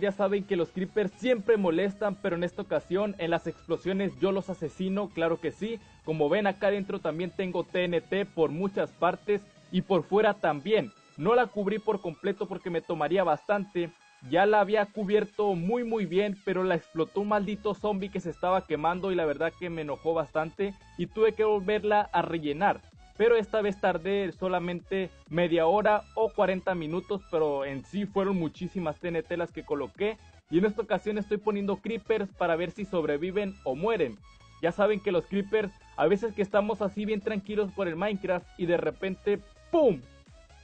Ya saben que los creepers siempre molestan, pero en esta ocasión en las explosiones yo los asesino, claro que sí. Como ven acá adentro también tengo TNT por muchas partes y por fuera también. No la cubrí por completo porque me tomaría bastante. Ya la había cubierto muy muy bien, pero la explotó un maldito zombie que se estaba quemando y la verdad que me enojó bastante y tuve que volverla a rellenar pero esta vez tardé solamente media hora o 40 minutos, pero en sí fueron muchísimas TNT las que coloqué y en esta ocasión estoy poniendo creepers para ver si sobreviven o mueren. Ya saben que los creepers, a veces que estamos así bien tranquilos por el Minecraft y de repente ¡PUM!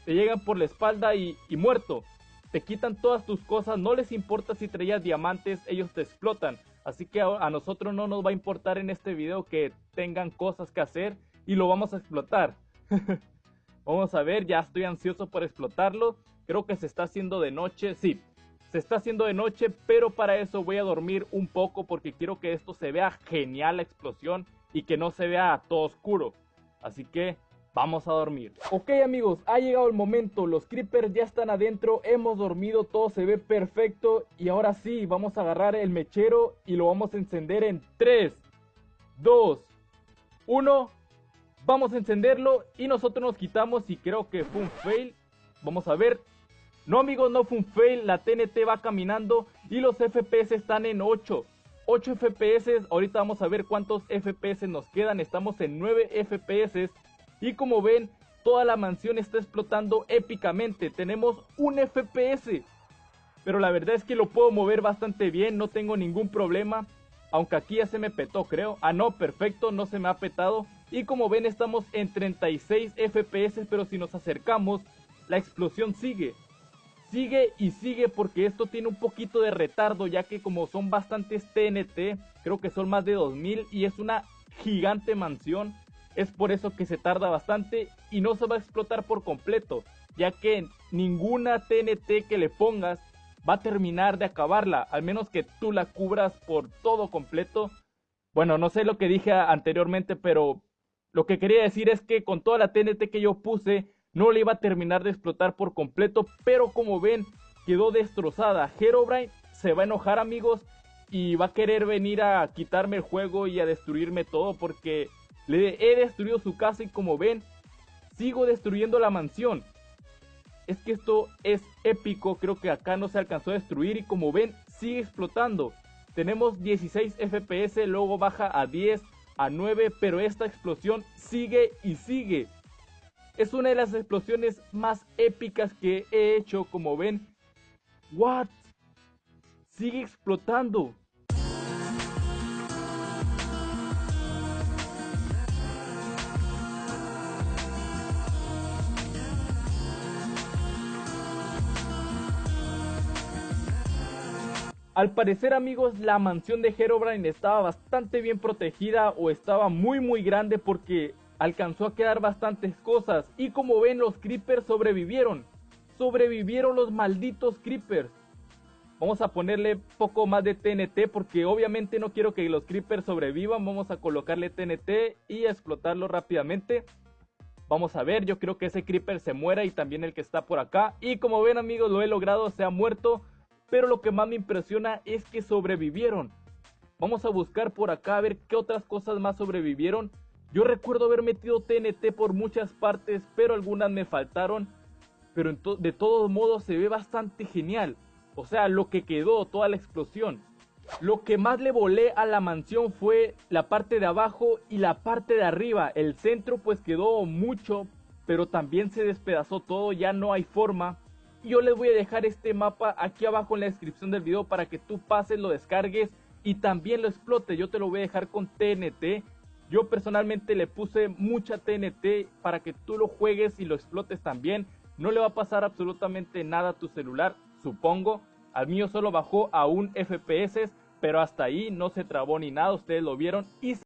Te llegan por la espalda y, y muerto. Te quitan todas tus cosas, no les importa si traías diamantes, ellos te explotan. Así que a nosotros no nos va a importar en este video que tengan cosas que hacer y lo vamos a explotar. vamos a ver, ya estoy ansioso por explotarlo. Creo que se está haciendo de noche, sí. Se está haciendo de noche, pero para eso voy a dormir un poco porque quiero que esto se vea genial la explosión y que no se vea todo oscuro. Así que vamos a dormir. Ok amigos, ha llegado el momento, los creepers ya están adentro, hemos dormido, todo se ve perfecto y ahora sí, vamos a agarrar el mechero y lo vamos a encender en 3, 2, 1 Vamos a encenderlo y nosotros nos quitamos y creo que fue un fail. Vamos a ver. No amigos, no fue un fail. La TNT va caminando y los FPS están en 8. 8 FPS. Ahorita vamos a ver cuántos FPS nos quedan. Estamos en 9 FPS. Y como ven, toda la mansión está explotando épicamente. Tenemos un FPS. Pero la verdad es que lo puedo mover bastante bien. No tengo ningún problema. Aunque aquí ya se me petó, creo. Ah, no, perfecto, no se me ha petado. Y como ven estamos en 36 FPS, pero si nos acercamos, la explosión sigue. Sigue y sigue porque esto tiene un poquito de retardo, ya que como son bastantes TNT, creo que son más de 2000 y es una gigante mansión. Es por eso que se tarda bastante y no se va a explotar por completo, ya que ninguna TNT que le pongas va a terminar de acabarla, al menos que tú la cubras por todo completo. Bueno, no sé lo que dije anteriormente, pero lo que quería decir es que con toda la TNT que yo puse, no le iba a terminar de explotar por completo, pero como ven, quedó destrozada. Herobrine se va a enojar amigos y va a querer venir a quitarme el juego y a destruirme todo porque le he destruido su casa y como ven, sigo destruyendo la mansión. Es que esto es épico, creo que acá no se alcanzó a destruir y como ven, sigue explotando. Tenemos 16 FPS, luego baja a 10, a 9, pero esta explosión sigue y sigue. Es una de las explosiones más épicas que he hecho, como ven. What? Sigue explotando. Al parecer amigos la mansión de Herobrine estaba bastante bien protegida o estaba muy muy grande porque alcanzó a quedar bastantes cosas y como ven los creepers sobrevivieron. Sobrevivieron los malditos creepers. Vamos a ponerle poco más de TNT porque obviamente no quiero que los creepers sobrevivan. Vamos a colocarle TNT y explotarlo rápidamente. Vamos a ver, yo creo que ese creeper se muera y también el que está por acá. Y como ven amigos, lo he logrado, se ha muerto. Pero lo que más me impresiona es que sobrevivieron. Vamos a buscar por acá a ver qué otras cosas más sobrevivieron. Yo recuerdo haber metido TNT por muchas partes, pero algunas me faltaron. Pero de todos modos se ve bastante genial. O sea, lo que quedó, toda la explosión. Lo que más le volé a la mansión fue la parte de abajo y la parte de arriba. El centro pues quedó mucho, pero también se despedazó todo, ya no hay forma yo les voy a dejar este mapa aquí abajo en la descripción del video para que tú pases, lo descargues y también lo explotes. Yo te lo voy a dejar con TNT. Yo personalmente le puse mucha TNT para que tú lo juegues y lo explotes también. No le va a pasar absolutamente nada a tu celular, supongo. Al mío solo bajó a un FPS, pero hasta ahí no se trabó ni nada, ustedes lo vieron. Y